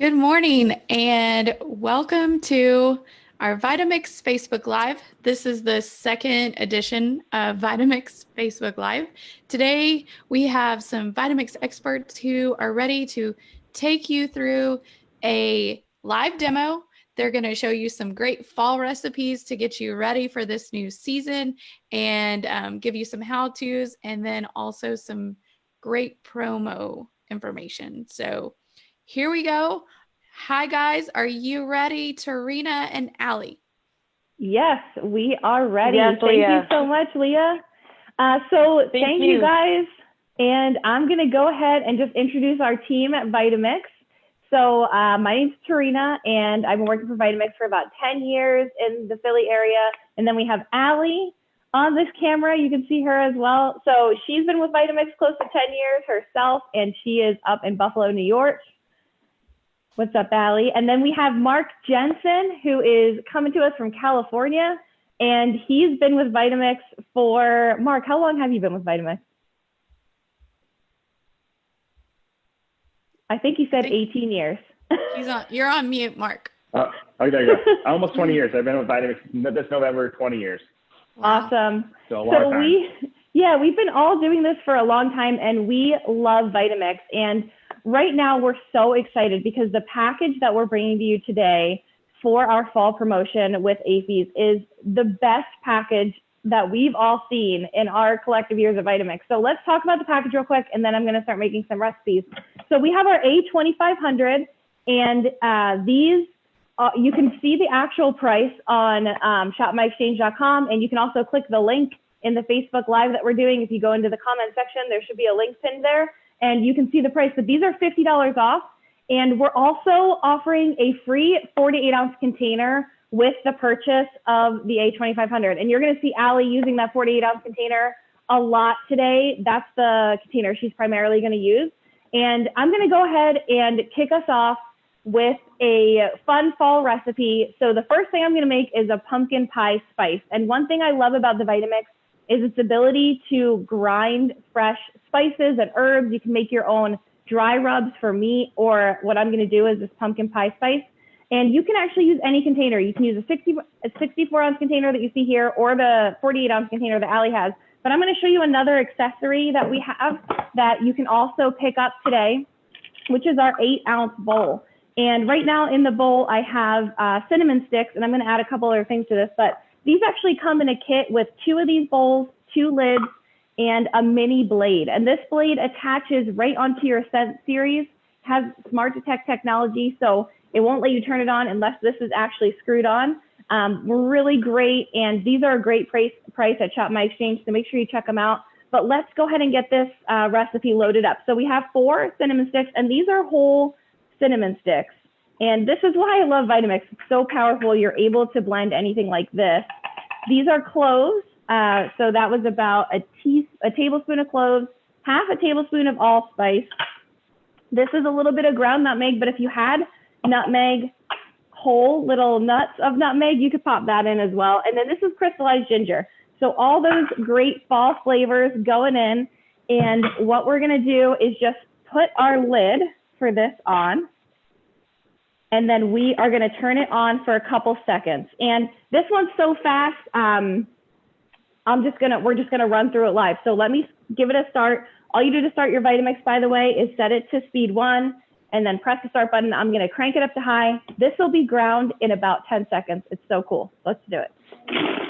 Good morning and welcome to our Vitamix Facebook Live. This is the second edition of Vitamix Facebook Live. Today we have some Vitamix experts who are ready to take you through a live demo. They're going to show you some great fall recipes to get you ready for this new season and um, give you some how to's and then also some great promo information. So here we go. Hi, guys. Are you ready, Tarina and Allie? Yes, we are ready. Yes, thank Leah. you so much, Leah. Uh, so Thank thank, you. you. guys. And I'm going to go ahead and just introduce our team at Vitamix. So uh, my name's Tarina, and I've been working for Vitamix for about 10 years in the Philly area. And then we have Allie on this camera. You can see her as well. So she's been with Vitamix close to 10 years herself, and she is up in Buffalo, New York. What's up, Allie? And then we have Mark Jensen, who is coming to us from California, and he's been with Vitamix for, Mark, how long have you been with Vitamix? I think he said 18 years. He's on. You're on mute, Mark. Uh, oh, okay, there you go. Almost 20 years. I've been with Vitamix this November, 20 years. Awesome. So a long So time. we, yeah, we've been all doing this for a long time and we love Vitamix. And right now we're so excited because the package that we're bringing to you today for our fall promotion with AAFES is the best package that we've all seen in our collective years of Vitamix. So let's talk about the package real quick and then I'm gonna start making some recipes. So we have our A2500 and uh, these uh, you can see the actual price on um, shopmyexchange.com and you can also click the link in the Facebook Live that we're doing. If you go into the comment section, there should be a link pinned there and you can see the price. But these are $50 off. And we're also offering a free 48 ounce container with the purchase of the A2500. And you're going to see Allie using that 48 ounce container a lot today. That's the container she's primarily going to use. And I'm going to go ahead and kick us off with a fun fall recipe. So the first thing I'm going to make is a pumpkin pie spice. And one thing I love about the Vitamix is its ability to grind fresh spices and herbs. You can make your own dry rubs for meat, or what I'm going to do is this pumpkin pie spice. And you can actually use any container. You can use a, 60, a 64 ounce container that you see here, or the 48 ounce container that Allie has. But I'm going to show you another accessory that we have that you can also pick up today, which is our eight ounce bowl. And right now in the bowl, I have uh, cinnamon sticks, and I'm going to add a couple other things to this. But these actually come in a kit with two of these bowls, two lids, and a mini blade. And this blade attaches right onto your Ascent series, has smart detect technology, so it won't let you turn it on unless this is actually screwed on. Um, really great, and these are a great price, price at Shop My Exchange, so make sure you check them out. But let's go ahead and get this uh, recipe loaded up. So we have four cinnamon sticks, and these are whole cinnamon sticks. And this is why I love Vitamix. It's so powerful. You're able to blend anything like this. These are cloves. Uh, so that was about a, tea, a tablespoon of cloves, half a tablespoon of allspice. This is a little bit of ground nutmeg, but if you had nutmeg, whole little nuts of nutmeg, you could pop that in as well. And then this is crystallized ginger. So all those great fall flavors going in. And what we're gonna do is just put our lid for this on. And then we are gonna turn it on for a couple seconds. And this one's so fast, um, I'm just gonna, we're just gonna run through it live. So let me give it a start. All you do to start your Vitamix, by the way, is set it to speed one and then press the start button. I'm gonna crank it up to high. This will be ground in about 10 seconds. It's so cool. Let's do it.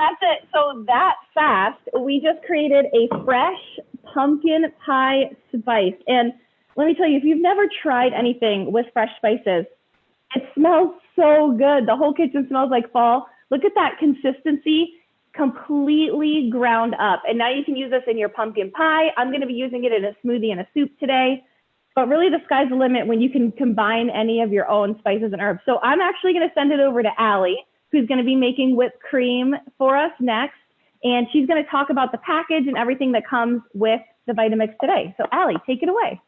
That's it. So that fast, we just created a fresh pumpkin pie spice. And let me tell you, if you've never tried anything with fresh spices, it smells so good. The whole kitchen smells like fall. Look at that consistency, completely ground up. And now you can use this in your pumpkin pie. I'm going to be using it in a smoothie and a soup today. But really, the sky's the limit when you can combine any of your own spices and herbs. So I'm actually going to send it over to Allie, who's going to be making whipped cream for us next. And she's going to talk about the package and everything that comes with the Vitamix today. So Allie, take it away.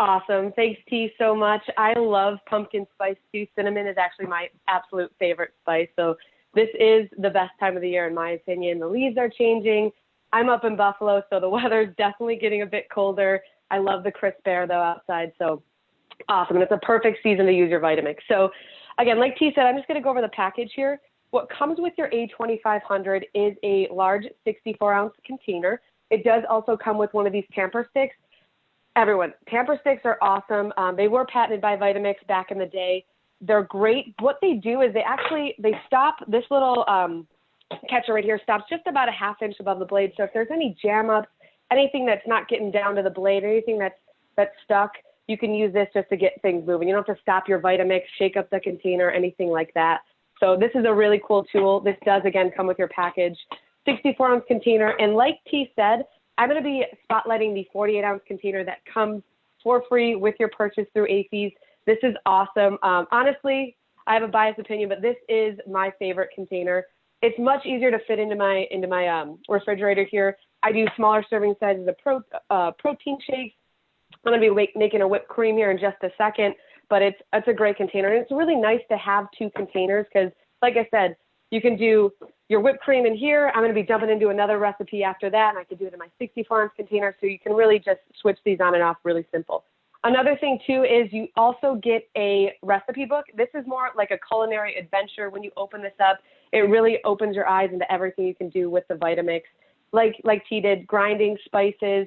Awesome. Thanks, T, so much. I love pumpkin spice too. Cinnamon is actually my absolute favorite spice. So this is the best time of the year, in my opinion. The leaves are changing. I'm up in Buffalo, so the weather's definitely getting a bit colder. I love the crisp air though outside. So awesome. And it's a perfect season to use your Vitamix. So again, like T said, I'm just going to go over the package here. What comes with your A2500 is a large 64 ounce container. It does also come with one of these tamper sticks. Everyone, tamper sticks are awesome. Um, they were patented by Vitamix back in the day. They're great. What they do is they actually they stop this little um, catcher right here stops just about a half inch above the blade. So if there's any jam ups, anything that's not getting down to the blade, anything that's that's stuck, you can use this just to get things moving. You don't have to stop your Vitamix, shake up the container, anything like that. So this is a really cool tool. This does again come with your package, 64 ounce container. And like T said, I'm going to be spotlighting the 48 ounce container that comes for free with your purchase through AAFES. This is awesome. Um, honestly, I have a biased opinion, but this is my favorite container. It's much easier to fit into my into my um, refrigerator here. I do smaller serving sizes of pro, uh, protein shakes. I'm going to be making a whipped cream here in just a second but it's it's a great container and it's really nice to have two containers because like I said, you can do your whipped cream in here. I'm going to be jumping into another recipe after that, and I could do it in my 64 ounce container. So you can really just switch these on and off really simple. Another thing too is you also get a recipe book. This is more like a culinary adventure. When you open this up, it really opens your eyes into everything you can do with the Vitamix. Like like T did, grinding spices,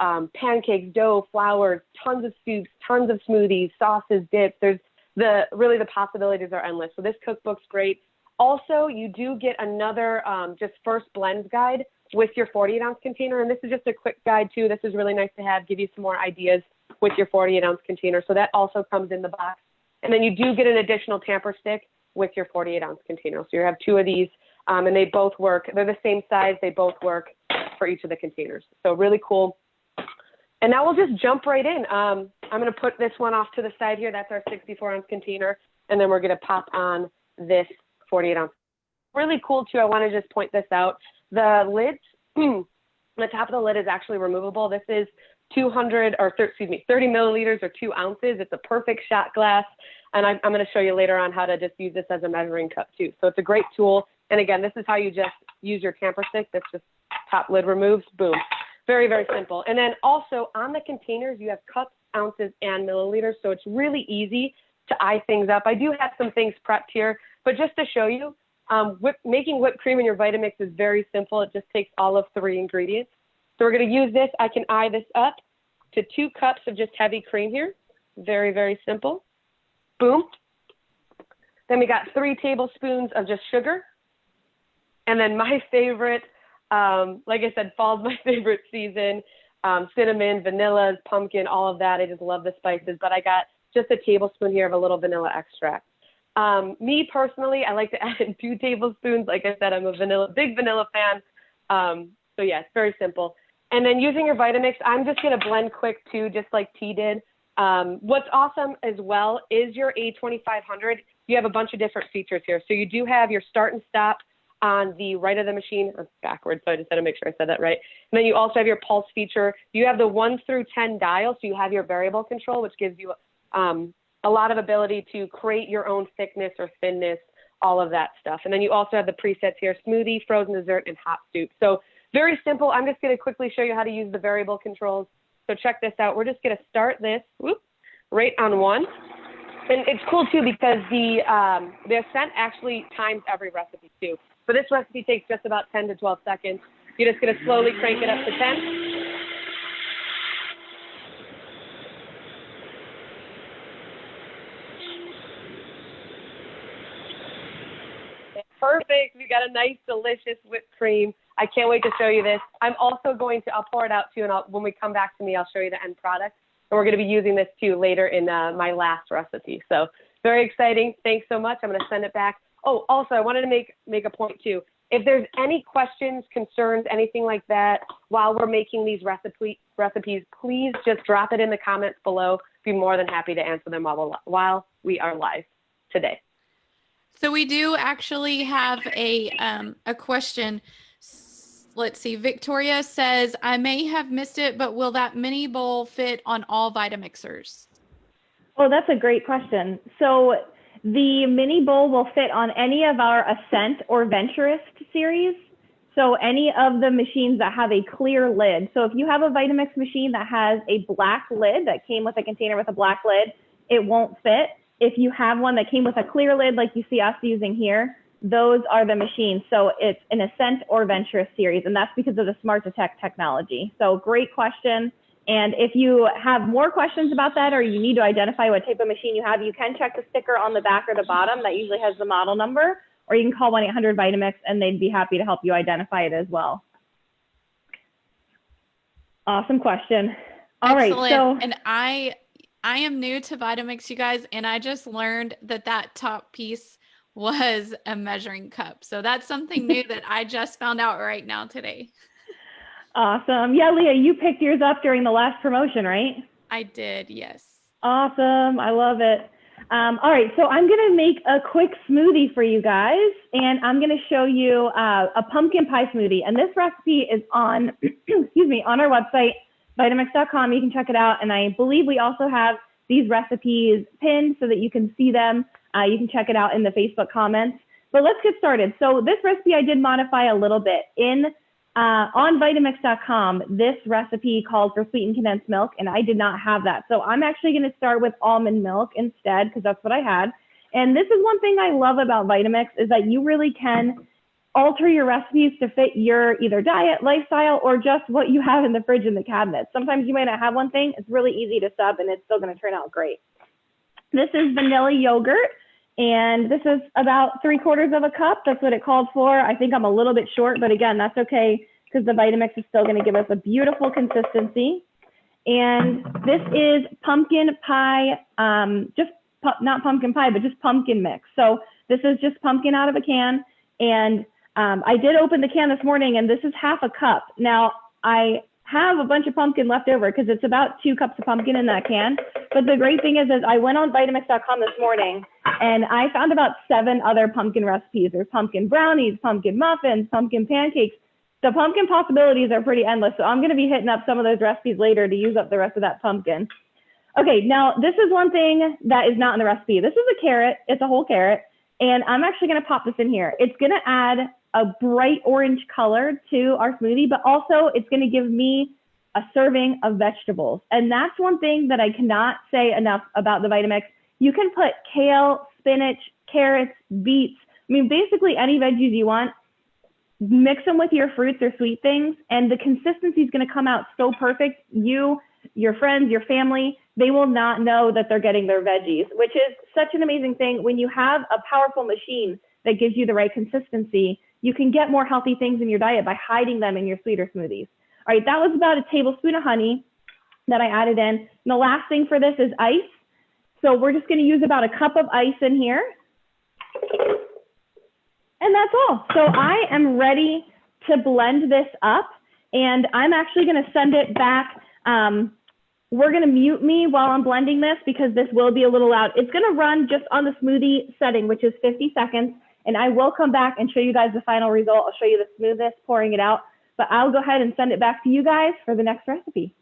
um, pancakes, dough, flour, tons of soups, tons of smoothies, sauces, dips. There's the really the possibilities are endless. So this cookbook's great. Also, you do get another um, just first blends guide with your 48 ounce container, and this is just a quick guide too. This is really nice to have, give you some more ideas with your 48 ounce container. So that also comes in the box. And then you do get an additional tamper stick with your 48 ounce container. So you have two of these, um, and they both work. They're the same size. They both work for each of the containers. So really cool. And now we'll just jump right in. Um, I'm going to put this one off to the side here. That's our 64 ounce container. And then we're going to pop on this 48 ounce. Really cool too. I want to just point this out. The lids, the top of the lid is actually removable. This is 200 or excuse me, 30 milliliters or two ounces. It's a perfect shot glass. And I, I'm going to show you later on how to just use this as a measuring cup too. So it's a great tool. And again, this is how you just use your tamper stick. That's just top lid removes, boom. Very, very simple. And then also on the containers, you have cups, ounces, and milliliters. So it's really easy to eye things up. I do have some things prepped here, but just to show you, um, whip, making whipped cream in your Vitamix is very simple. It just takes all of three ingredients. So we're going to use this. I can eye this up to two cups of just heavy cream here. Very, very simple. Boom. Then we got three tablespoons of just sugar. And then my favorite um, like I said, fall's my favorite season. Um, cinnamon, vanilla, pumpkin, all of that. I just love the spices, but I got just a tablespoon here of a little vanilla extract. Um, me personally, I like to add in two tablespoons. Like I said, I'm a vanilla, big vanilla fan. Um, so yeah, it's very simple. And then using your Vitamix, I'm just gonna blend quick too, just like T did. Um, what's awesome as well is your A2500. You have a bunch of different features here. So you do have your start and stop on the right of the machine, backwards, so I just had to make sure I said that right. And then you also have your pulse feature. You have the 1 through 10 dial, so you have your variable control, which gives you um, a lot of ability to create your own thickness or thinness, all of that stuff. And then you also have the presets here, smoothie, frozen dessert, and hot soup. So very simple. I'm just going to quickly show you how to use the variable controls. So check this out. We're just going to start this whoop, right on one. And it's cool too because the um, the ascent actually times every recipe too. But this recipe takes just about 10 to 12 seconds. You're just going to slowly crank it up to 10. Perfect. We got a nice, delicious whipped cream. I can't wait to show you this. I'm also going to, I'll pour it out to you, and I'll, when we come back to me, I'll show you the end product. And we're going to be using this too later in uh, my last recipe. So very exciting. Thanks so much. I'm going to send it back Oh, also, I wanted to make make a point too. If there's any questions, concerns, anything like that while we're making these recipe recipes, please just drop it in the comments below. Be more than happy to answer them while while we are live today. So we do actually have a um, a question. let's see. Victoria says, I may have missed it, but will that mini bowl fit on all Vitamixers? Oh, that's a great question. So the mini bowl will fit on any of our Ascent or Venturist series. So any of the machines that have a clear lid. So if you have a Vitamix machine that has a black lid that came with a container with a black lid, it won't fit. If you have one that came with a clear lid like you see us using here, those are the machines. So it's an Ascent or Venturist series, and that's because of the Smart Detect technology. So great question. And if you have more questions about that or you need to identify what type of machine you have, you can check the sticker on the back or the bottom that usually has the model number, or you can call 1-800-Vitamix and they'd be happy to help you identify it as well. Awesome question. All right, Excellent. so and I I am new to Vitamix, you guys, and I just learned that that top piece was a measuring cup. So that's something new that I just found out right now today. awesome. Yeah, Leah, you picked yours up during the last promotion, right? I did, yes. Awesome. I love it. Um, all right, so I'm going to make a quick smoothie for you guys, and I'm going to show you uh, a pumpkin pie smoothie. And this recipe is on, excuse me, on our website, Vitamix.com. You can check it out. And I believe we also have these recipes pinned so that you can see them. Uh, you can check it out in the Facebook comments. But let's get started. So this recipe I did modify a little bit. In uh, on Vitamix.com, this recipe called for sweetened condensed milk, and I did not have that. So I'm actually going to start with almond milk instead because that's what I had. And this is one thing I love about Vitamix is that you really can alter your recipes to fit your either diet, lifestyle, or just what you have in the fridge and the cabinet. Sometimes you might not have one thing. It's really easy to sub and it's still going to turn out great. This is vanilla yogurt. And this is about three quarters of a cup. That's what it called for. I think I'm a little bit short, but again, that's okay because the Vitamix is still going to give us a beautiful consistency. And this is pumpkin pie, um, just pu not pumpkin pie, but just pumpkin mix. So this is just pumpkin out of a can. And um, I did open the can this morning and this is half a cup. Now I have a bunch of pumpkin left over because it's about two cups of pumpkin in that can. But the great thing is, is I went on Vitamix.com this morning and I found about seven other pumpkin recipes. There's pumpkin brownies, pumpkin muffins, pumpkin pancakes. The pumpkin possibilities are pretty endless. So I'm going to be hitting up some of those recipes later to use up the rest of that pumpkin. Okay, now this is one thing that is not in the recipe. This is a carrot. It's a whole carrot. And I'm actually going to pop this in here. It's going to add a bright orange color to our smoothie, but also it's going to give me a serving of vegetables. And that's one thing that I cannot say enough about the Vitamix. You can put kale, spinach, carrots, beets, I mean, basically any veggies you want, mix them with your fruits or sweet things, and the consistency is going to come out so perfect. You, your friends, your family, they will not know that they're getting their veggies, which is such an amazing thing. When you have a powerful machine that gives you the right consistency, you can get more healthy things in your diet by hiding them in your sweeter smoothies. All right, that was about a tablespoon of honey that I added in. And the last thing for this is ice. So we're just gonna use about a cup of ice in here. And that's all. So I am ready to blend this up and I'm actually gonna send it back. Um, we're gonna mute me while I'm blending this because this will be a little loud. It's gonna run just on the smoothie setting, which is 50 seconds. And I will come back and show you guys the final result. I'll show you the smoothness pouring it out, but I'll go ahead and send it back to you guys for the next recipe.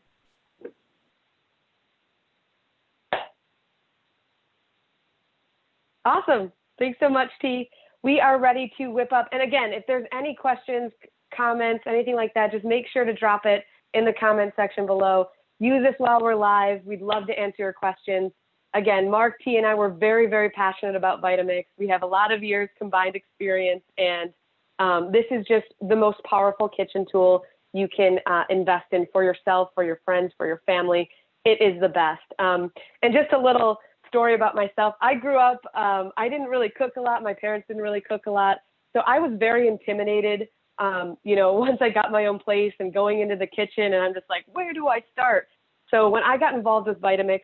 Awesome. Thanks so much, T. We are ready to whip up. And again, if there's any questions, comments, anything like that, just make sure to drop it in the comment section below. Use this while we're live. We'd love to answer your questions. Again, Mark T and I were very, very passionate about Vitamix. We have a lot of years combined experience, and um, this is just the most powerful kitchen tool you can uh, invest in for yourself, for your friends, for your family. It is the best. Um, and just a little story about myself. I grew up, um, I didn't really cook a lot. My parents didn't really cook a lot. So I was very intimidated, um, you know, once I got my own place and going into the kitchen and I'm just like, where do I start? So when I got involved with Vitamix,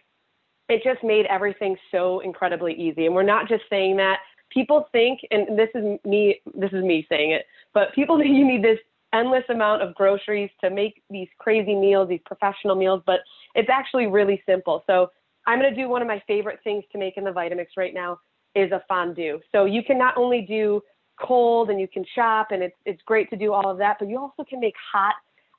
it just made everything so incredibly easy. And we're not just saying that. People think, and this is me, this is me saying it, but people think you need this endless amount of groceries to make these crazy meals, these professional meals, but it's actually really simple. So I'm going to do one of my favorite things to make in the Vitamix right now is a fondue. So you can not only do cold and you can shop and it's it's great to do all of that, but you also can make hot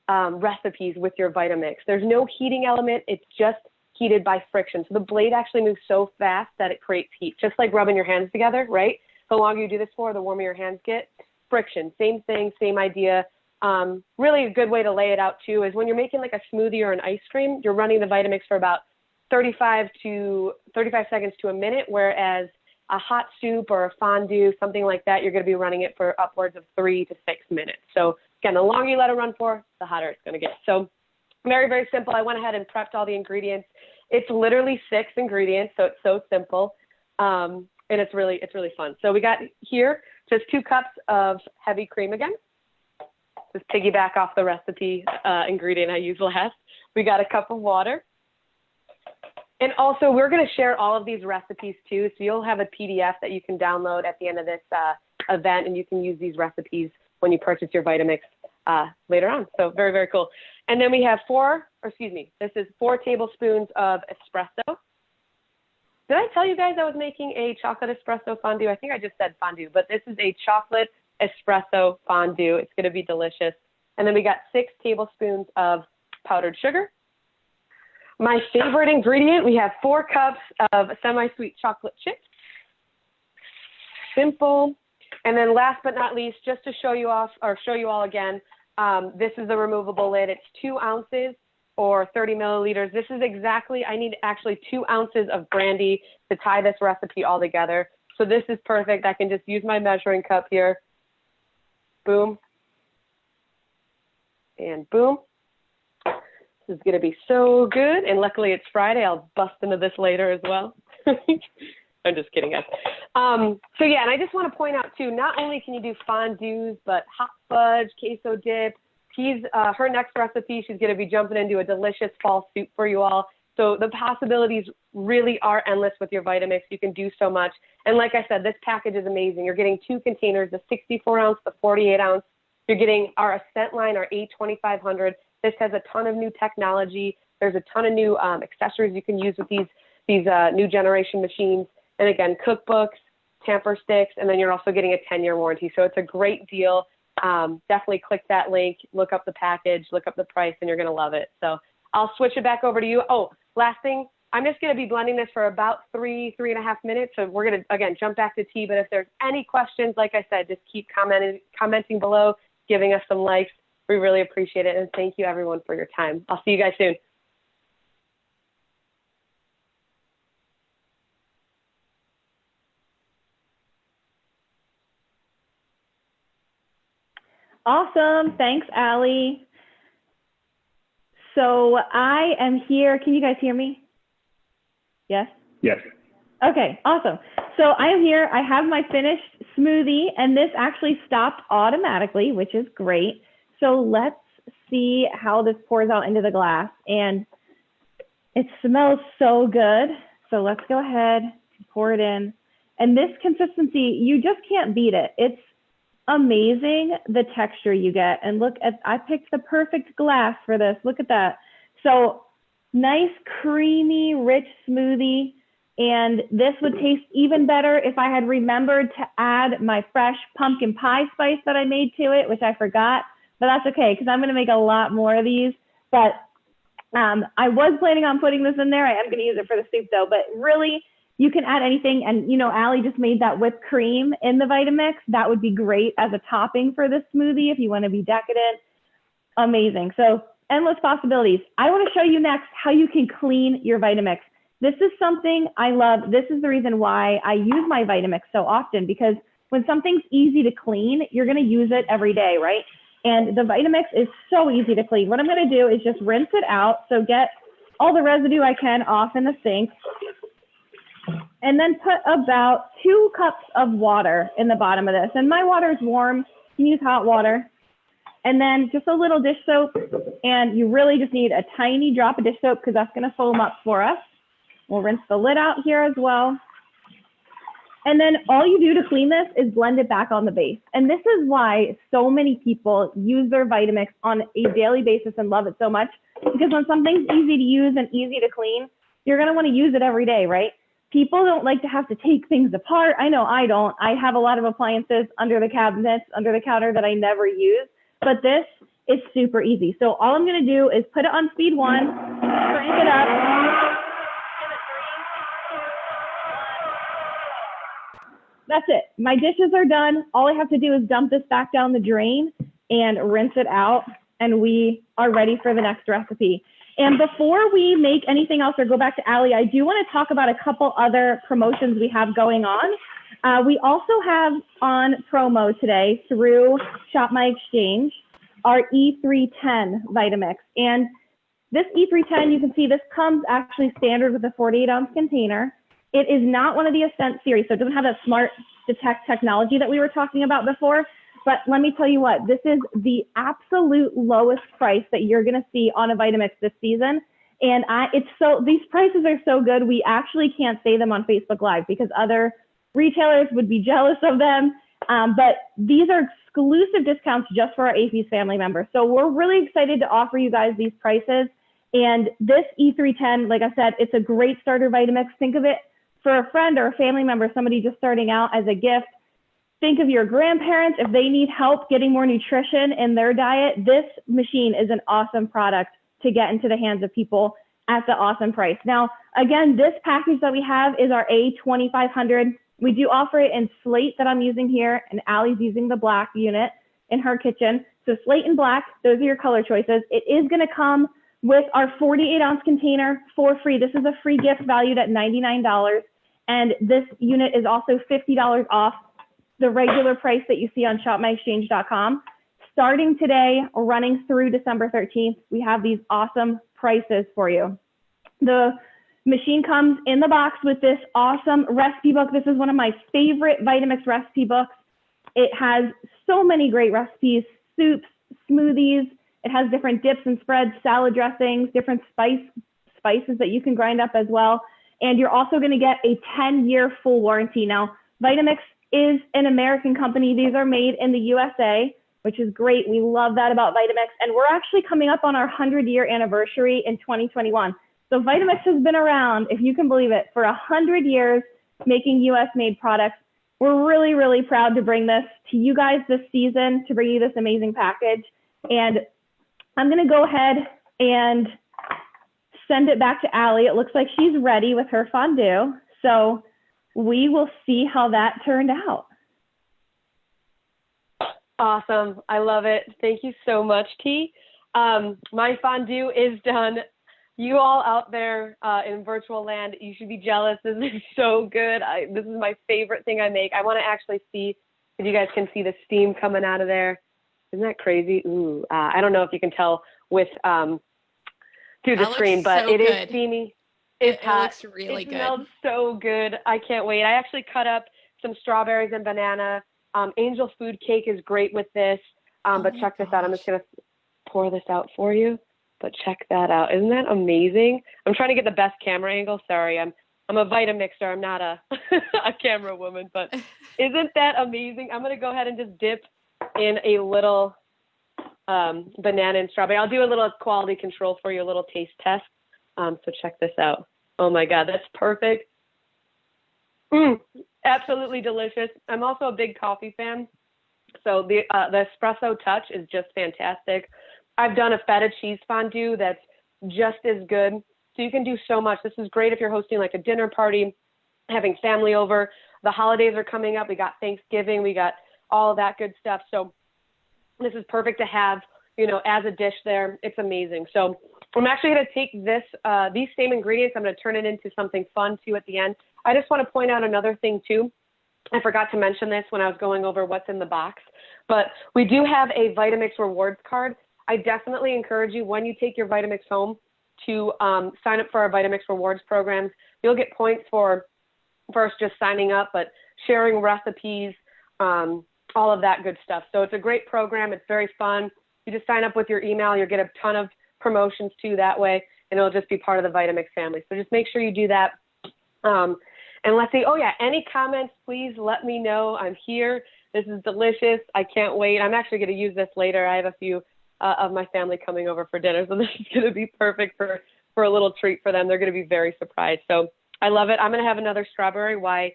um, recipes with your Vitamix. There's no heating element. It's just heated by friction. So the blade actually moves so fast that it creates heat, just like rubbing your hands together, right? The longer you do this for, the warmer your hands get. Friction, same thing, same idea. Um, really a good way to lay it out too is when you're making like a smoothie or an ice cream, you're running the Vitamix for about 35 to 35 seconds to a minute, whereas a hot soup or a fondue, something like that, you're going to be running it for upwards of three to six minutes. So again, the longer you let it run for, the hotter it's going to get. So very, very simple. I went ahead and prepped all the ingredients. It's literally six ingredients, so it's so simple. Um, and it's really, it's really fun. So we got here just two cups of heavy cream again. Just piggyback off the recipe uh, ingredient I used last. We got a cup of water. And also, we're going to share all of these recipes too. So you'll have a PDF that you can download at the end of this uh, event, and you can use these recipes when you purchase your Vitamix uh, later on. So very, very cool. And then we have four, or excuse me, this is four tablespoons of espresso. Did I tell you guys I was making a chocolate espresso fondue? I think I just said fondue, but this is a chocolate espresso fondue. It's going to be delicious. And then we got six tablespoons of powdered sugar. My favorite ingredient, we have four cups of semi-sweet chocolate chips. Simple. And then last but not least, just to show you off or show you all again, um, this is a removable lid. It's two ounces or 30 milliliters. This is exactly, I need actually two ounces of brandy to tie this recipe all together. So this is perfect. I can just use my measuring cup here. Boom. And boom. This is going to be so good. And luckily it's Friday. I'll bust into this later as well. I'm just kidding, guys. Um, so yeah, and I just want to point out too, not only can you do fondues, but hot fudge, queso dip. She's, uh, her next recipe, she's going to be jumping into a delicious fall soup for you all. So the possibilities really are endless with your Vitamix. You can do so much. And like I said, this package is amazing. You're getting two containers, the 64 ounce, the 48 ounce. You're getting our Ascent line, our A2500. This has a ton of new technology. There's a ton of new um, accessories you can use with these these uh, new generation machines. And again, cookbooks, tamper sticks, and then you're also getting a 10 year warranty. So it's a great deal. Um, definitely click that link, look up the package, look up the price, and you're going to love it. So I'll switch it back over to you. Oh, last thing, I'm just going to be blending this for about three, three and a half minutes. So we're going to, again, jump back to T. But if there's any questions, like I said, just keep commenting, commenting below, giving us some likes. We really appreciate it. And thank you, everyone, for your time. I'll see you guys soon. Awesome. Thanks, Allie. So I am here. Can you guys hear me? Yes? Yes. Okay, awesome. So I am here. I have my finished smoothie, and this actually stopped automatically, which is great. So let's see how this pours out into the glass. And it smells so good. So let's go ahead and pour it in. And this consistency, you just can't beat it. It's amazing the texture you get. And look at, I picked the perfect glass for this. Look at that. So nice, creamy, rich smoothie. And this would taste even better if I had remembered to add my fresh pumpkin pie spice that I made to it, which I forgot, but that's okay because I'm going to make a lot more of these. But um, I was planning on putting this in there. I am going to use it for the soup though, but really you can add anything. And, you know, Allie just made that whipped cream in the Vitamix. That would be great as a topping for this smoothie if you want to be decadent. Amazing. So endless possibilities. I want to show you next how you can clean your Vitamix. This is something I love. This is the reason why I use my Vitamix so often because when something's easy to clean, you're going to use it every day, right? And the Vitamix is so easy to clean. What I'm going to do is just rinse it out. So get all the residue I can off in the sink and then put about two cups of water in the bottom of this. And my water is warm. You can use hot water. And then just a little dish soap. And you really just need a tiny drop of dish soap because that's going to foam up for us. We'll rinse the lid out here as well. And then all you do to clean this is blend it back on the base. And this is why so many people use their Vitamix on a daily basis and love it so much. Because when something's easy to use and easy to clean, you're going to want to use it every day, right? People don't like to have to take things apart. I know I don't. I have a lot of appliances under the cabinets, under the counter that I never use, but this is super easy. So all I'm going to do is put it on speed one, crank it up. That's it. My dishes are done. All I have to do is dump this back down the drain and rinse it out, and we are ready for the next recipe. And before we make anything else or go back to Allie, I do want to talk about a couple other promotions we have going on. Uh, we also have on promo today through Shop My Exchange our E310 Vitamix. And this E310, you can see this comes actually standard with a 48 ounce container. It is not one of the Ascent series, so it doesn't have that smart detect technology that we were talking about before. But let me tell you what, this is the absolute lowest price that you're going to see on a Vitamix this season. And I, it's so, these prices are so good, we actually can't say them on Facebook Live because other retailers would be jealous of them. Um, but these are exclusive discounts just for our AAFES family members. So we're really excited to offer you guys these prices. And this E310, like I said, it's a great starter Vitamix. Think of it for a friend or a family member, somebody just starting out as a gift think of your grandparents if they need help getting more nutrition in their diet this machine is an awesome product to get into the hands of people at the awesome price. Now again this package that we have is our a2500 we do offer it in slate that i'm using here and Allie's using the black unit in her kitchen. So slate and black those are your color choices. It is going to come with our 48 ounce container for free. This is a free gift valued at $99 and this unit is also $50 off the regular price that you see on shopmyexchange.com. Starting today, running through December 13th, we have these awesome prices for you. The machine comes in the box with this awesome recipe book. This is one of my favorite Vitamix recipe books. It has so many great recipes, soups, smoothies. It has different dips and spreads, salad dressings, different spice spices that you can grind up as well. And you're also going to get a 10 year full warranty. Now, Vitamix is an American company. These are made in the USA, which is great. We love that about Vitamix. And we're actually coming up on our 100 year anniversary in 2021. So Vitamix has been around, if you can believe it, for 100 years making US made products. We're really, really proud to bring this to you guys this season, to bring you this amazing package. And I'm going to go ahead and send it back to Allie. It looks like she's ready with her fondue. So we will see how that turned out. Awesome. I love it. Thank you so much, T. Um, my fondue is done. You all out there uh, in virtual land, you should be jealous. This is so good. I, this is my favorite thing I make. I want to actually see if you guys can see the steam coming out of there. Isn't that crazy? Ooh, uh, I don't know if you can tell with um, through the that screen, but so it good. is steamy. It, it looks really it good. It smelled so good. I can't wait. I actually cut up some strawberries and banana. Um, angel food cake is great with this. Um, Oh but check this out. I'm just gonna pour this out for you. But check that out. Isn't that amazing? I'm trying to get the best camera angle. Sorry, I'm I'm a Vitamixer. I'm not a a camera woman. But isn't that amazing? I'm gonna go ahead and just dip in a little um, banana and strawberry. I'll do a little quality control for you, a little taste test. Um, so check this out. Oh my God, that's perfect. Mm, absolutely delicious. I'm also a big coffee fan. So the uh, the espresso touch is just fantastic. I've done a feta cheese fondue that's just as good. So you can do so much. This is great if you're hosting like a dinner party, having family over. The holidays are coming up. We got Thanksgiving. We got all that good stuff. So this is perfect to have, you know, as a dish there. It's amazing. So I'm actually going to take this, uh, these same ingredients. I'm going to turn it into something fun too at the end. I just want to point out another thing too. I forgot to mention this when I was going over what's in the box, but we do have a Vitamix rewards card. I definitely encourage you when you take your Vitamix home to um, sign up for our Vitamix rewards programs. You'll get points for first just signing up, but sharing recipes, um, all of that good stuff. So it's a great program. It's very fun. You just sign up with your email. You'll get a ton of promotions too that way, and it'll just be part of the Vitamix family. So just make sure you do that. Um, and let's see. Oh yeah, any comments? Please let me know. I'm here. This is delicious. I can't wait. I'm actually going to use this later. I have a few uh, of my family coming over for dinner, so this is going to be perfect for for a little treat for them. They're going to be very surprised. So I love it. I'm gonna have another strawberry while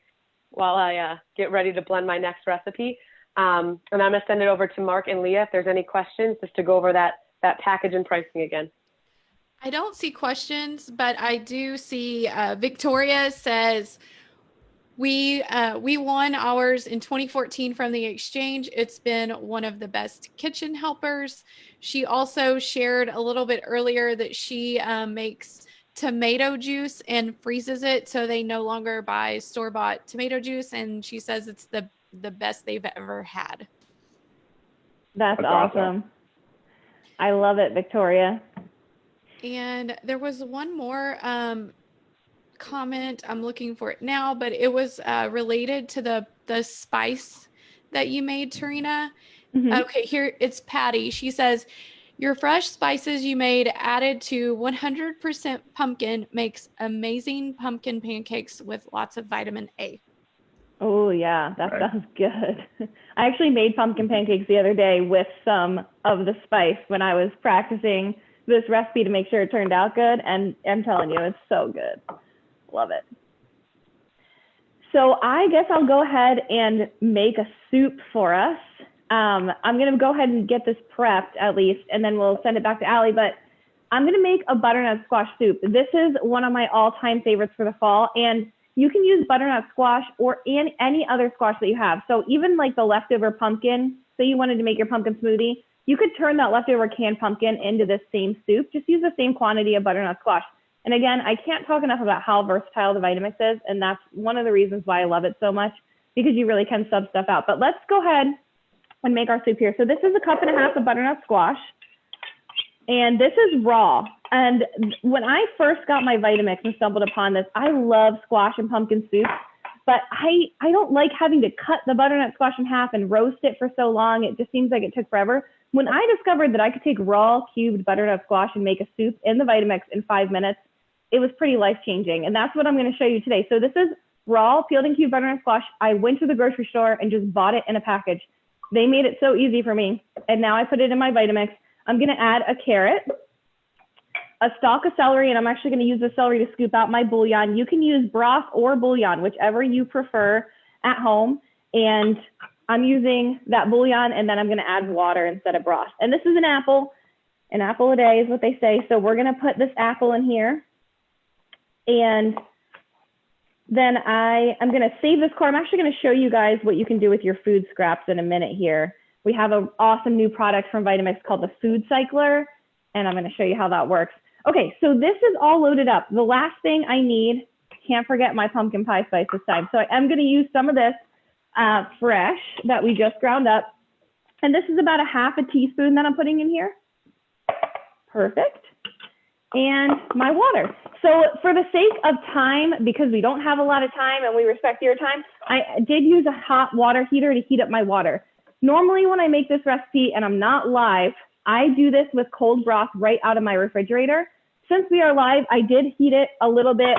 while I uh, get ready to blend my next recipe. Um, and I'm gonna send it over to Mark and Leah if there's any questions, just to go over that that package and pricing again. I don't see questions, but I do see uh, Victoria says we uh, we won ours in 2014 from the exchange. It's been one of the best kitchen helpers. She also shared a little bit earlier that she um, makes tomato juice and freezes it so they no longer buy store bought tomato juice, and she says it's the the best they've ever had. That's, That's awesome. awesome. I love it, Victoria. And there was one more um, comment. I'm looking for it now, but it was uh, related to the the spice that you made, Tarina. Mhm. Okay, here it's Patty. She says, "Your fresh spices you made added to 100% pumpkin makes amazing pumpkin pancakes with lots of vitamin A." Oh yeah, that Right. sounds good. I actually made pumpkin pancakes the other day with some of the spice when I was practicing this recipe to make sure it turned out good. And I'm telling you, it's so good. Love it. So I guess I'll go ahead and make a soup for us. Um, I'm gonna go ahead and get this prepped at least, and then we'll send it back to Allie. But I'm gonna make a butternut squash soup. This is one of my all-time favorites for the fall, and you can use butternut squash or any other squash that you have. So even like the leftover pumpkin, say you wanted to make your pumpkin smoothie, you could turn that leftover canned pumpkin into this same soup. Just use the same quantity of butternut squash. And again, I can't talk enough about how versatile the Vitamix is, and that's one of the reasons why I love it so much because you really can sub stuff out. But let's go ahead and make our soup here. So this is a cup and a half of butternut squash, and this is raw. And when I first got my Vitamix and stumbled upon this, I love squash and pumpkin soup, but I I don't like having to cut the butternut squash in half and roast it for so long. It just seems like it took forever. When I discovered that I could take raw cubed butternut squash and make a soup in the Vitamix in five minutes, it was pretty life changing. And that's what I'm going to show you today. So this is raw peeled and cubed butternut squash. I went to the grocery store and just bought it in a package. They made it so easy for me. And now I put it in my Vitamix. I'm going to add a carrot, a stalk of celery, and I'm actually going to use the celery to scoop out my bouillon. You can use broth or bouillon, whichever you prefer at home. And I'm using that bouillon and then I'm going to add water instead of broth. And this is an apple. An apple a day is what they say. So we're going to put this apple in here. And then I, going to save this core. I'm actually going to show you guys what you can do with your food scraps in a minute here. We have an awesome new product from Vitamix called the Food Cycler, and I'm going to show you how that works. Okay, so this is all loaded up. The last thing I need, can't forget my pumpkin pie spice this time. So I am going to use some of this uh, fresh that we just ground up. And this is about a half a teaspoon that I'm putting in here. Perfect. And my water. So for the sake of time, because we don't have a lot of time and we respect your time, I did use a hot water heater to heat up my water. Normally when I make this recipe and I'm not live, I do this with cold broth right out of my refrigerator. Since we are live, I did heat it a little bit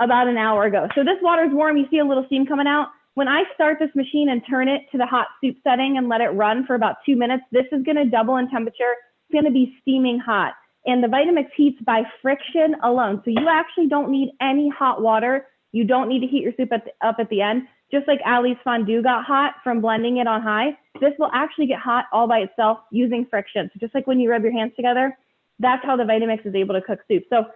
about an hour ago. So this water is warm. You see a little steam coming out. When I start this machine and turn it to the hot soup setting and let it run for about two minutes, this is going to double in temperature. It's going to be steaming hot. And the Vitamix heats by friction alone. So you actually don't need any hot water. You don't need to heat your soup at the, up at the end. Just like Allie's fondue got hot from blending it on high, this will actually get hot all by itself using friction. So just like when you rub your hands together, that's how the Vitamix is able to cook soup. So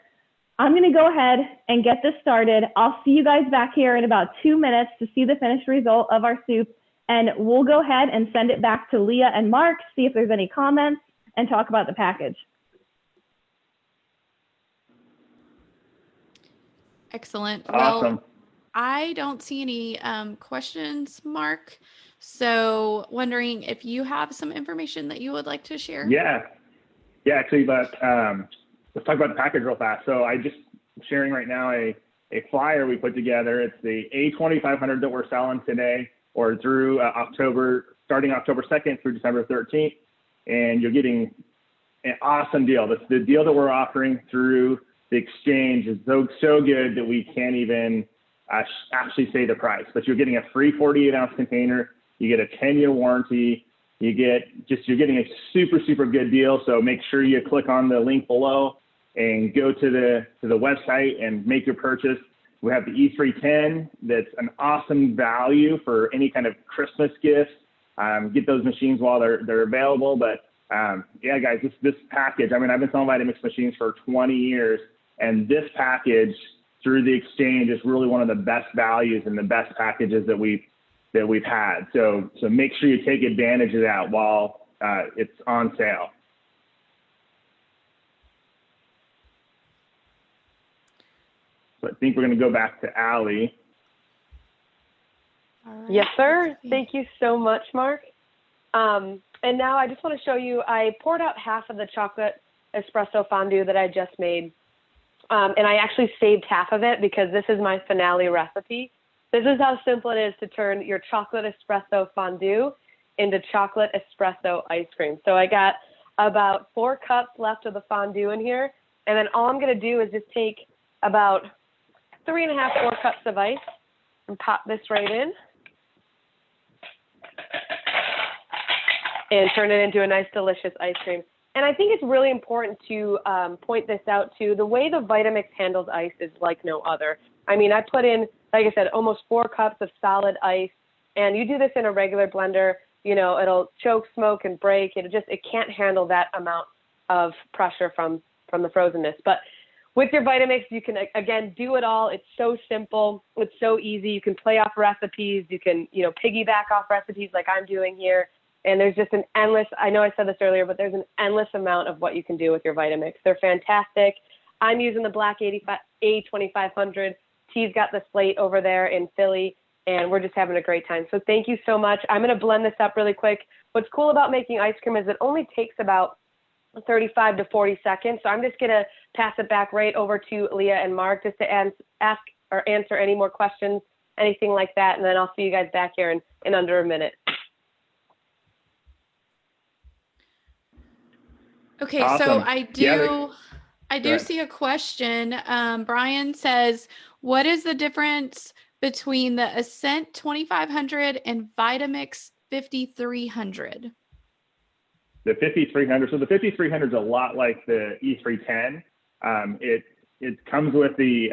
I'm going to go ahead and get this started. I'll see you guys back here in about two minutes to see the finished result of our soup. And we'll go ahead and send it back to Leah and Mark, to see if there's any comments, and talk about the package. Excellent. Awesome. Well, I don't see any um, questions, Mark. So, wondering if you have some information that you would like to share. Yeah. Yeah, actually, but um, let's talk about the package real fast. So I just sharing right now a, a flyer we put together. It's the A2500 that we're selling today or through uh, October, starting October 2nd through December 13th. And you're getting an awesome deal. That's the deal that we're offering through the exchange is so, so good that we can't even actually say the price, but you're getting a free 48 ounce container. You get a 10 year warranty. You get just, you're getting a super, super good deal. So make sure you click on the link below and go to the, to the website and make your purchase. we have the E310 that's an awesome value for any kind of Christmas gifts. Um, get those machines while they're, they're available. But um, yeah, guys, this, this package, I mean, I've been selling Vitamix machines for 20 years, and this package through the exchange is really one of the best values and the best packages that we've that we've had. So so make sure you take advantage of that while uh, it's on sale. So I think we're going to go back to Allie. All right. Yes, sir. Thank you so much, Mark. Um, and now I just want to show you, I poured out half of the chocolate espresso fondue that I just made. Um, and I actually saved half of it because this is my finale recipe. This is how simple it is to turn your chocolate espresso fondue into chocolate espresso ice cream. So I got about four cups left of the fondue in here. And then all I'm going to do is just take about three and a half, four cups of ice and pop this right in. and turn it into a nice, delicious ice cream. And I think it's really important to um, point this out too. The way the Vitamix handles ice is like no other. I mean, I put in, like I said, almost four cups of solid ice, and you do this in a regular blender, you know, it'll choke, smoke, and break. It just it can't handle that amount of pressure from from the frozenness. But with your Vitamix, you can again do it all. It's so simple. It's so easy. You can play off recipes. You can you know piggyback off recipes like I'm doing here. And there's just an endless. I know I said this earlier, but there's an endless amount of what you can do with your Vitamix. They're fantastic. I'm using the Black 85 A2500. T's got the slate over there in Philly, and we're just having a great time. So thank you so much. I'm going to blend this up really quick. What's cool about making ice cream is it only takes about 35 to 40 seconds. So I'm just going to pass it back right over to Leah and Mark just to ask or answer any more questions, anything like that. And then I'll see you guys back here in, in under a minute. Okay, so I do Yeah, I do see a question. Um, Brian says, what is the difference between the Ascent 2500 and Vitamix 5300? The 5300. So the 5300 is a lot like the E310. Um, it it comes with the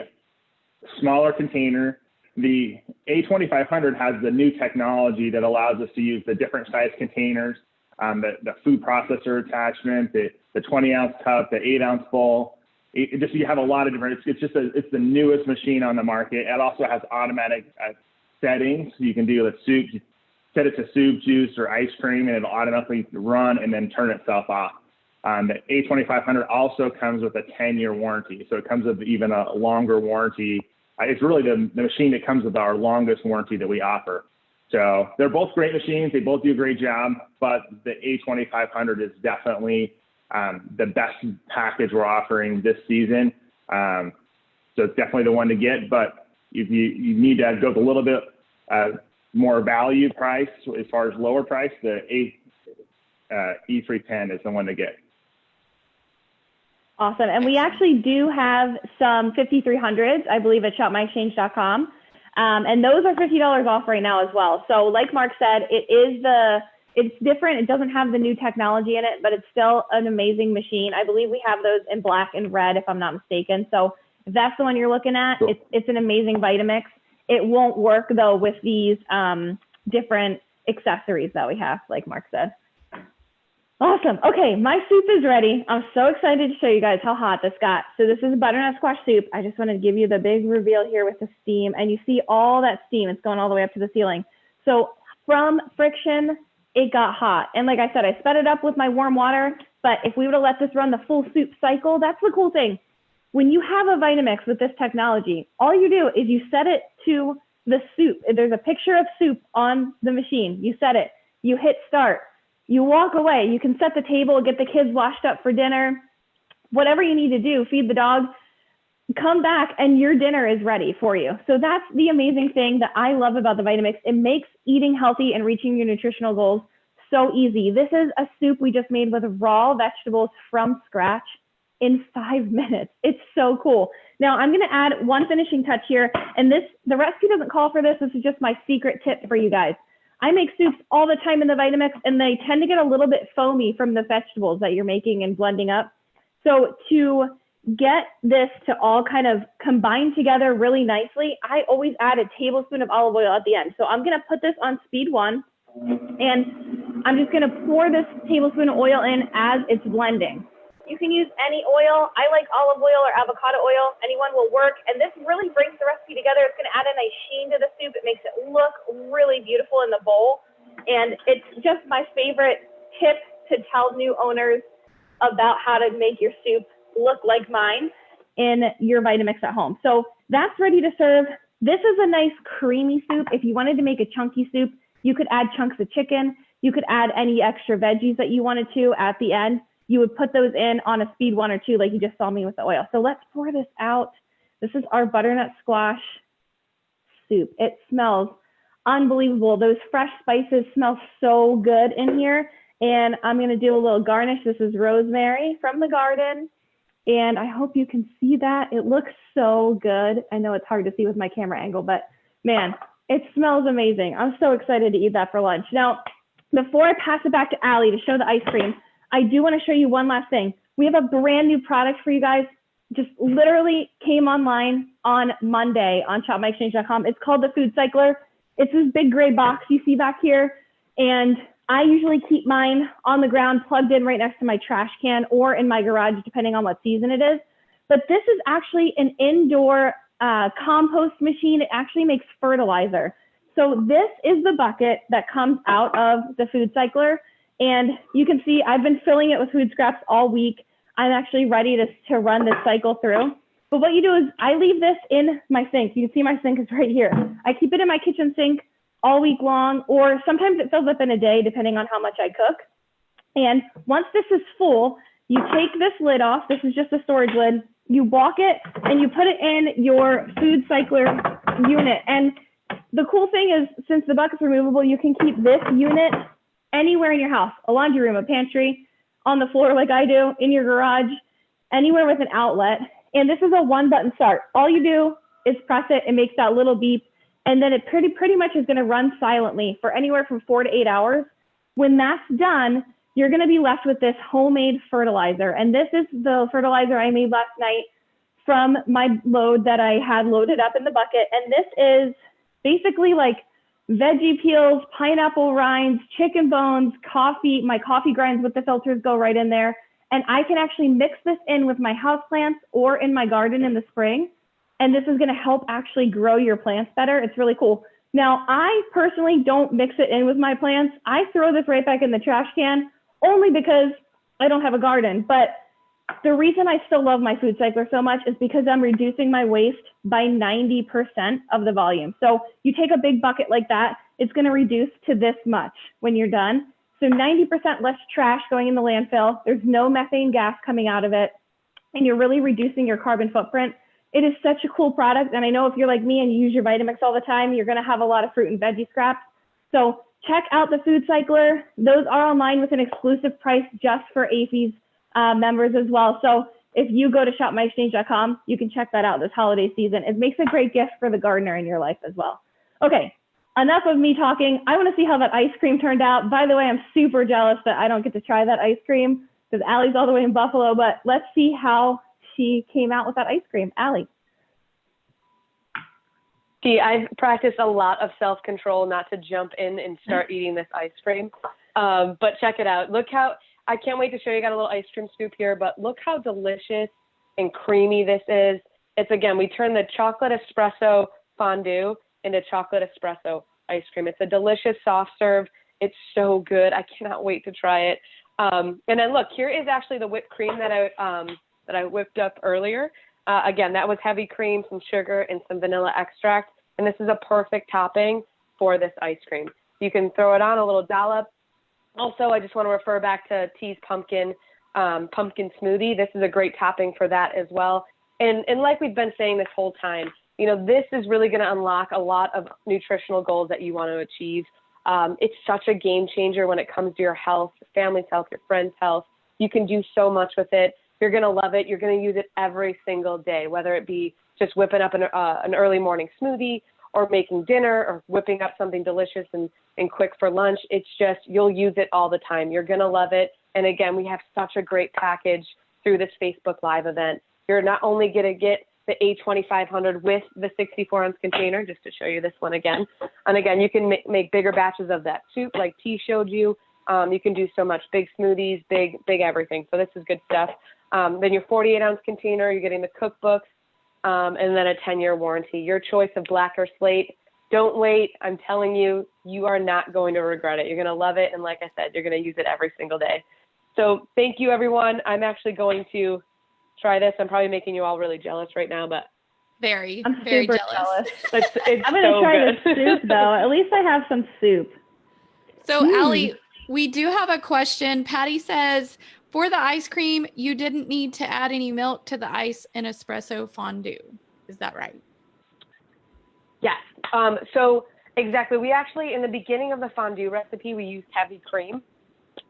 smaller container. The A2500 has the new technology that allows us to use the different size containers, um, the, the food processor attachment, the, the 20 ounce cup, the 8 ounce bowl. It, it just you have a lot of different. It's, it's just a, it's the newest machine on the market. It also has automatic uh, settings. You can do the soup, set it to soup, juice, or ice cream, and it'll automatically run and then turn itself off. Um, the A2500 also comes with a 10-year warranty, so it comes with even a longer warranty. Uh, It's really the, the machine that comes with our longest warranty that we offer. So they're both great machines. They both do a great job, but the A2500 is definitely um, the best package we're offering this season. Um, so it's definitely the one to get, but if you, you need to go a little bit uh, more value price as far as lower price, the A, uh, E310 is the one to get. Awesome. And we actually do have some 5300s, I believe, at shopmyexchange.com. Um, and those are $50 off right now as well. So like Mark said, it is the, it's different. It doesn't have the new technology in it, but it's still an amazing machine. I believe we have those in black and red, if I'm not mistaken. So if that's the one you're looking at, Cool. it's, it's an amazing Vitamix. It won't work though with these um, different accessories that we have, like Mark said. Awesome. Okay, my soup is ready. I'm so excited to show you guys how hot this got. So this is butternut squash soup. I just want to give you the big reveal here with the steam, and you see all that steam. It's going all the way up to the ceiling. So from friction, it got hot. And like I said, I sped it up with my warm water. But if we would have let this run the full soup cycle, that's the cool thing. When you have a Vitamix with this technology, all you do is you set it to the soup. There's a picture of soup on the machine. You set it. You hit start you walk away. You can set the table, get the kids washed up for dinner, whatever you need to do, feed the dog, come back and your dinner is ready for you. So that's the amazing thing that I love about the Vitamix. It makes eating healthy and reaching your nutritional goals so easy. This is a soup we just made with raw vegetables from scratch in five minutes. It's so cool. Now I'm going to add one finishing touch here. And this, the recipe doesn't call for this. This is just my secret tip for you guys. I make soups all the time in the Vitamix and they tend to get a little bit foamy from the vegetables that you're making and blending up. So to get this to all kind of combine together really nicely, I always add a tablespoon of olive oil at the end. So I'm gonna put this on speed one and I'm just gonna pour this tablespoon of oil in as it's blending. You can use any oil. I like olive oil or avocado oil. Anyone will work. And this really brings the recipe together. It's gonna add a nice sheen to the soup. It makes it look really beautiful in the bowl. And it's just my favorite tip to tell new owners about how to make your soup look like mine in your Vitamix at home. So that's ready to serve. This is a nice creamy soup. If you wanted to make a chunky soup, you could add chunks of chicken. You could add any extra veggies that you wanted to at the end. You would put those in on a speed one or two, like you just saw me with the oil. So let's pour this out. This is our butternut squash soup. It smells unbelievable. Those fresh spices smell so good in here. And I'm to do a little garnish. This is rosemary from the garden. And I hope you can see that. It looks so good. I know it's hard to see with my camera angle, but man, it smells amazing. I'm so excited to eat that for lunch. Now, before I pass it back to Allie to show the ice cream, I do want to show you one last thing. We have a brand new product for you guys. Just literally came online on Monday on shopmyexchange.com. It's called the Food Cycler. It's this big gray box you see back here. And I usually keep mine on the ground plugged in right next to my trash can or in my garage, depending on what season it is. But this is actually an indoor uh, compost machine. It actually makes fertilizer. So this is the bucket that comes out of the food cycler. And you can see I've been filling it with food scraps all week. I'm actually ready to, to run this cycle through. But what you do is I leave this in my sink. You can see my sink is right here. I keep it in my kitchen sink all week long, or sometimes it fills up in a day, depending on how much I cook. And once this is full, you take this lid off. This is just a storage lid. You walk it and you put it in your food cycler unit. And the cool thing is, since the bucket's removable, you can keep this unit anywhere in your house, a laundry room, a pantry, on the floor like I do, in your garage, anywhere with an outlet. And this is a one button start. All you do is press it, it makes that little beep, and then it pretty, pretty much is gonna run silently for anywhere from four to eight hours. When that's done, you're gonna be left with this homemade fertilizer. And this is the fertilizer I made last night from my load that I had loaded up in the bucket. And this is basically like veggie peels, pineapple rinds, chicken bones, coffee. My coffee grinds with the filters go right in there. And I can actually mix this in with my house plants or in my garden in the spring and this is going to help actually grow your plants better. It's really cool. Now, I personally don't mix it in with my plants. I throw this right back in the trash can only because I don't have a garden. But the reason I still love my food cycler so much is because I'm reducing my waste by 90% of the volume. So you take a big bucket like that, it's going to reduce to this much when you're done. So 90% less trash going in the landfill. There's no methane gas coming out of it. And you're really reducing your carbon footprint it is such a cool product. And I know if you're like me and you use your Vitamix all the time, you're going to have a lot of fruit and veggie scraps. So check out the Food Cycler. Those are online with an exclusive price just for AAFES uh, members as well. So if you go to shopmyexchange.com, you can check that out this holiday season. It makes a great gift for the gardener in your life as well. Okay, enough of me talking. I want to see how that ice cream turned out. By the way, I'm super jealous that I don't get to try that ice cream because Allie's all the way in Buffalo, but let's see how she came out with that ice cream. Allie. See, I've practiced a lot of self control not to jump in and start eating this ice cream. Um, but check it out. Look how I can't wait to show you. Got a little ice cream scoop here, but look how delicious and creamy this is. It's again, we turn the chocolate espresso fondue into chocolate espresso ice cream. It's a delicious soft serve. It's so good. I cannot wait to try it. Um, and then look, here is actually the whipped cream that I um, that I whipped up earlier. Uh, again, that was heavy cream, some sugar, and some vanilla extract. And this is a perfect topping for this ice cream. You can throw it on a little dollop. Also, I just want to refer back to T's pumpkin um, pumpkin smoothie. This is a great topping for that as well. And and like we've been saying this whole time, you know, this is really going to unlock a lot of nutritional goals that you want to achieve. Um, it's such a game changer when it comes to your health, your family's health, your friends' health. You can do so much with it. You're going to love it. You're going to use it every single day, whether it be just whipping up an, uh, an early morning smoothie or making dinner or whipping up something delicious and, and quick for lunch. It's just, you'll use it all the time. You're going to love it. And again, we have such a great package through this Facebook Live event. you're not only going to get the A2500 with the 64 ounce container, just to show you this one again. And again, you can make, make bigger batches of that soup like T showed you. Um, you can do so much big smoothies, big, big everything. So this is good stuff. Um, then your 48 ounce container, you're getting the cookbooks, um, and then a 10 year warranty. Your choice of black or slate. Don't wait. I'm telling you, you are not going to regret it. You're going to love it. And like I said, you're going to use it every single day. So thank you, everyone. I'm actually going to try this. I'm probably making you all really jealous right now, but very, I'm very super jealous. jealous. it's, it's I'm gonna so try good. the soup though. At least I have some soup. So, Mm. Allie, we do have a question. Patty says, for the ice cream, you didn't need to add any milk to the ice in espresso fondue. Is that right? Yes. Um, so exactly. We actually, in the beginning of the fondue recipe, we used heavy cream.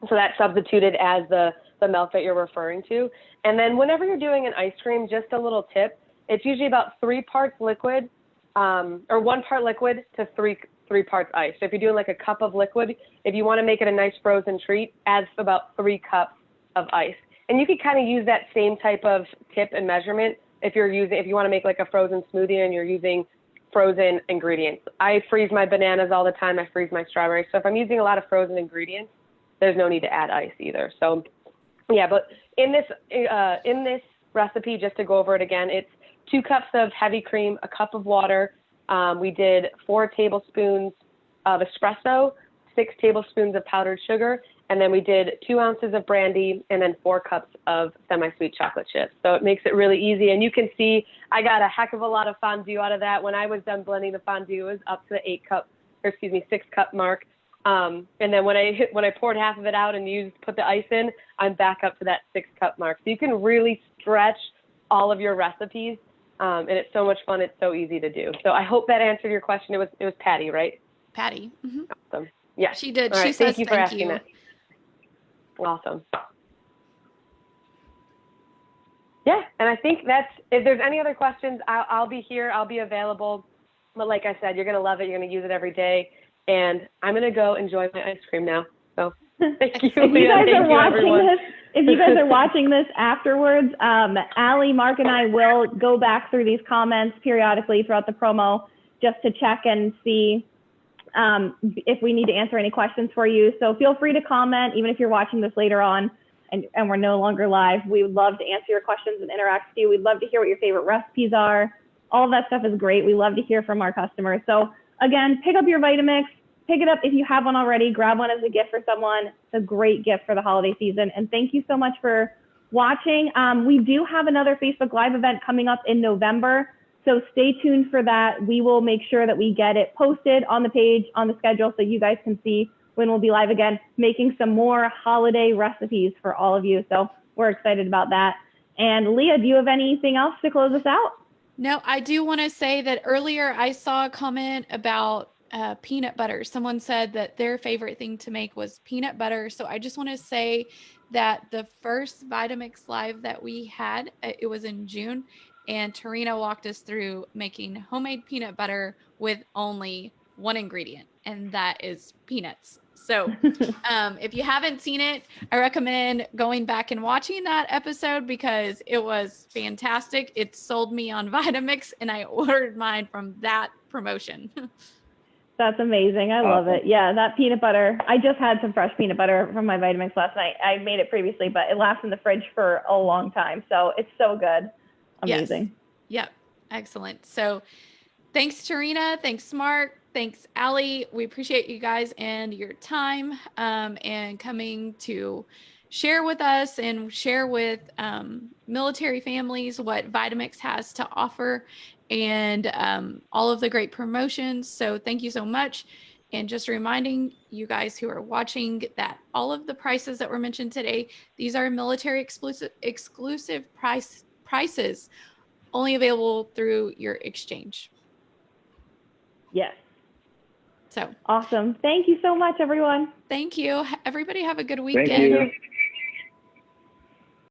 So that substituted as the, the milk that you're referring to. And then whenever you're doing an ice cream, just a little tip, it's usually about three parts liquid um, or one part liquid to three, three parts ice. So if you're doing like a cup of liquid, if you want to make it a nice frozen treat, add about three cups of ice. And you could kind of use that same type of tip and measurement if you're using, if you want to make like a frozen smoothie and you're using frozen ingredients. I freeze my bananas all the time. I freeze my strawberries. So if I'm using a lot of frozen ingredients, there's no need to add ice either. So yeah, but in this uh, in this recipe, just to go over it again, it's two cups of heavy cream, a cup of water. Um, we did four tablespoons of espresso, six tablespoons of powdered sugar, and then we did two ounces of brandy and then four cups of semi-sweet chocolate chips. So it makes it really easy. And you can see I got a heck of a lot of fondue out of that. When I was done blending the fondue, it was up to the eight cup, or excuse me, six cup mark. Um, and then when I hit, when I poured half of it out and used put the ice in, I'm back up to that six cup mark. So you can really stretch all of your recipes, um, and it's so much fun. It's so easy to do. So I hope that answered your question. It was it was Patty, right? Patty. hmm Awesome. Yeah. She did. All she right. says Thank you for thank asking you. that. Awesome. Yeah, and I think that's. If there's any other questions, I'll, I'll be here. I'll be available. But like I said, you're gonna love it. You're gonna use it every day, and I'm gonna go enjoy my ice cream now. So thank you. If you guys Thank are you, watching everyone. this, if you guys are watching this afterwards, um, Allie, Mark, and I will go back through these comments periodically throughout the promo just to check and see um, if we need to answer any questions for you. So feel free to comment, even if you're watching this later on and, and we're no longer live. We would love to answer your questions and interact with you. We'd love to hear what your favorite recipes are. All of that stuff is great. We love to hear from our customers. So again, pick up your Vitamix, pick it up if you have one already. Grab one as a gift for someone. It's a great gift for the holiday season. And thank you so much for watching. Um, we do have another Facebook Live event coming up in November. So stay tuned for that. We will make sure that we get it posted on the page, on the schedule, so you guys can see when we'll be live again, making some more holiday recipes for all of you. So we're excited about that. And Leah, do you have anything else to close us out? No, I do want to say that earlier I saw a comment about uh, peanut butter. Someone said that their favorite thing to make was peanut butter. So I just want to say that the first Vitamix Live that we had, it was in June, and Tarina walked us through making homemade peanut butter with only one ingredient, and that is peanuts. So um, if you haven't seen it, I recommend going back and watching that episode because it was fantastic. It sold me on Vitamix, and I ordered mine from that promotion. That's amazing. I love Awesome. it. Yeah, that peanut butter. I just had some fresh peanut butter from my Vitamix last night. I made it previously, but it lasts in the fridge for a long time. So it's so good. Yes. Amazing. Yep. Excellent. So thanks, Tarina. Thanks, Mark. Thanks, Allie. We appreciate you guys and your time um, and coming to share with us and share with um, military families what Vitamix has to offer and um, all of the great promotions. So thank you so much. And just reminding you guys who are watching that all of the prices that were mentioned today, these are military exclusive exclusive price prices only available through your exchange. Yes. So Awesome. Thank you so much, everyone. thank you. Everybody have a good Thank weekend. you.